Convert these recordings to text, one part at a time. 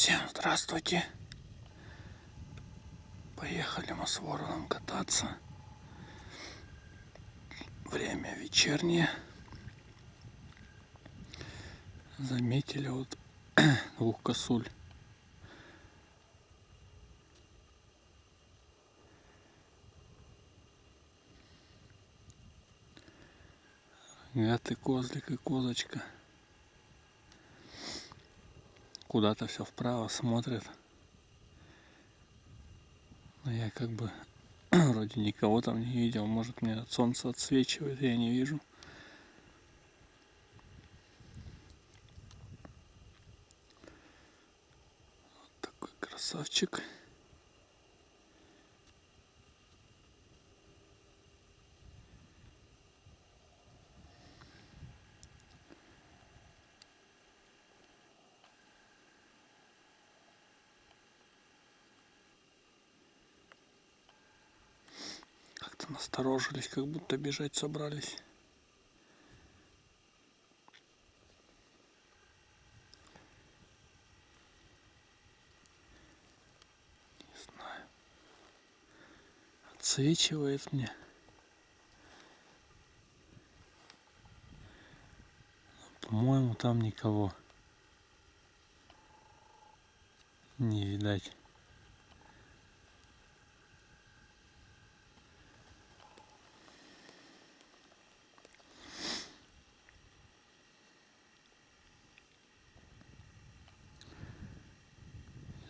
Всем здравствуйте. Поехали мы с вороном кататься. Время вечернее. Заметили вот двух косуль. И козлик и козочка. Куда-то все вправо смотрят. Но я как бы вроде никого там не видел. Может мне от солнца отсвечивает, я не вижу. Вот такой красавчик. Как-то насторожились, как будто бежать собрались. Не знаю. Отсвечивает мне. По-моему, там никого не видать.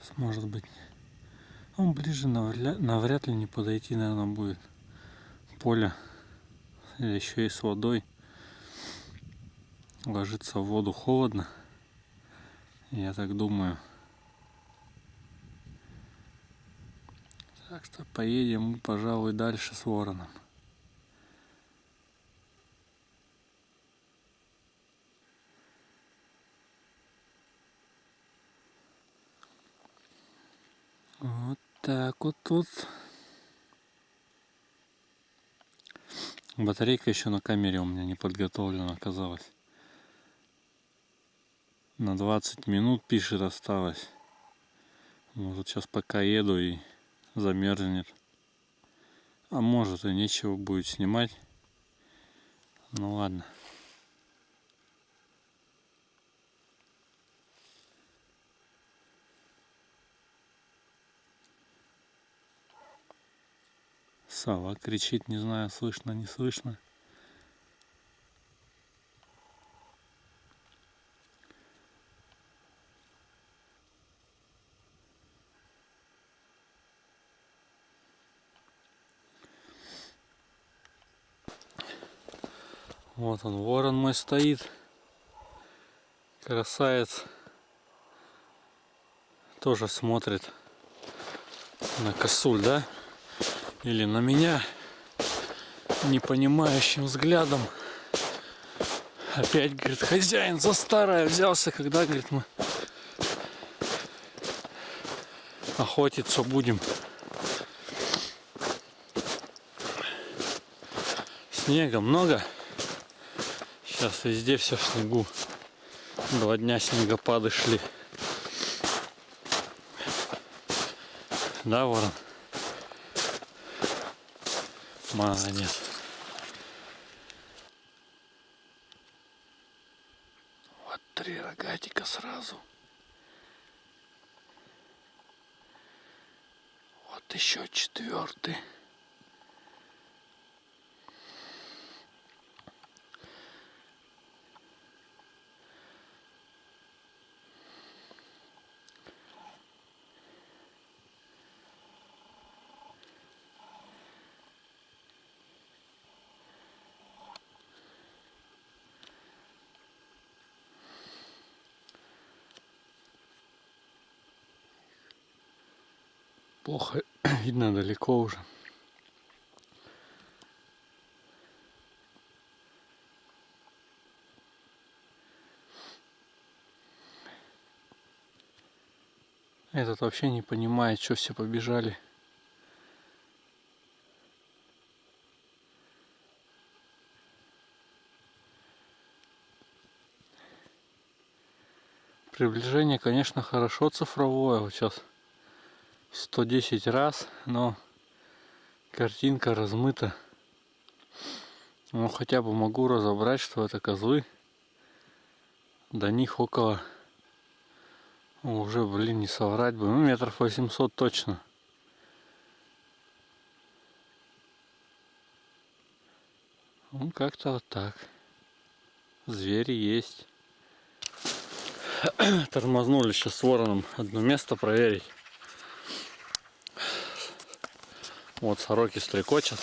Сейчас, может быть, он ближе навряд, навряд ли не подойти, наверное, будет. Поле еще и с водой. Ложиться в воду холодно. Я так думаю. Так что поедем мы, пожалуй, дальше с вороном. Вот так вот тут. Батарейка еще на камере у меня не подготовлена оказалась. На 20 минут пишет осталось. Может сейчас пока еду и замерзнет. А может и нечего будет снимать. Ну ладно. Сова кричит, не знаю, слышно, не слышно. Вот он, ворон мой стоит. Красавец. Тоже смотрит на косуль, да? Или на меня непонимающим взглядом. Опять, говорит, хозяин за старое взялся, когда, говорит, мы охотиться будем. Снега много. Сейчас везде все в снегу. Два дня снегопады шли. Да, ворон? Молодец. Вот три рогатика сразу. Вот еще четвертый. Плохо видно далеко уже. Этот вообще не понимает, что все побежали. Приближение, конечно, хорошо цифровое. Вот сейчас 110 раз, но картинка размыта. Ну, хотя бы могу разобрать, что это козлы. До них около... Уже, блин, не соврать бы. Ну, метров 800 точно. Ну, как-то вот так. Звери есть. Тормознули сейчас с вороном одно место проверить. Вот сороки стрекочат.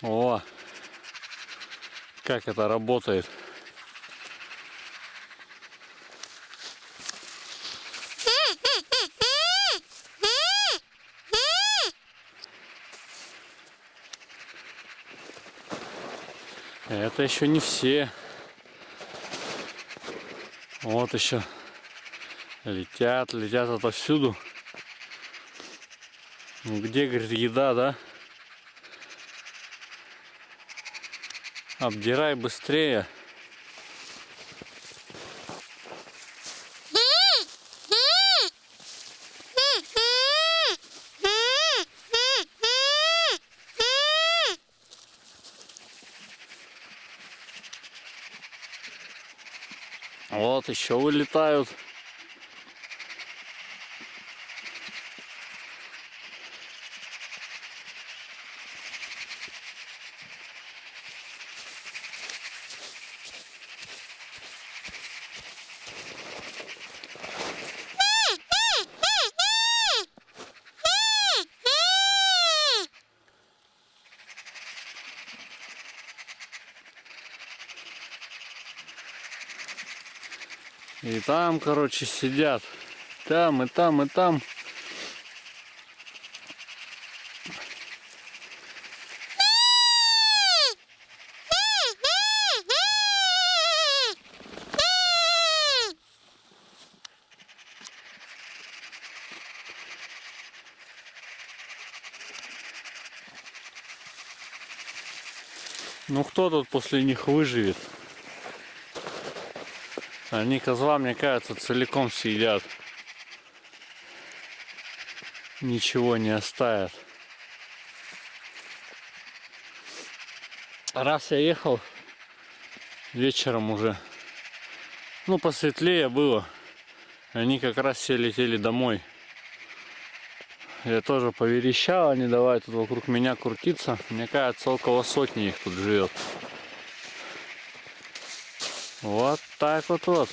О, как это работает. Это еще не все. Вот еще летят, летят отовсюду. Ну где, говорит, еда, да? Обдирай быстрее. Вот еще вылетают. И там, короче, сидят. Там, и там, и там. Ну кто тут после них выживет? Они козла, мне кажется, целиком съедят. Ничего не оставят. Раз я ехал вечером уже, ну посветлее было, они как раз все летели домой. Я тоже поверещал, они давай тут вокруг меня крутиться. Мне кажется, около сотни их тут живет. Вот так вот вот.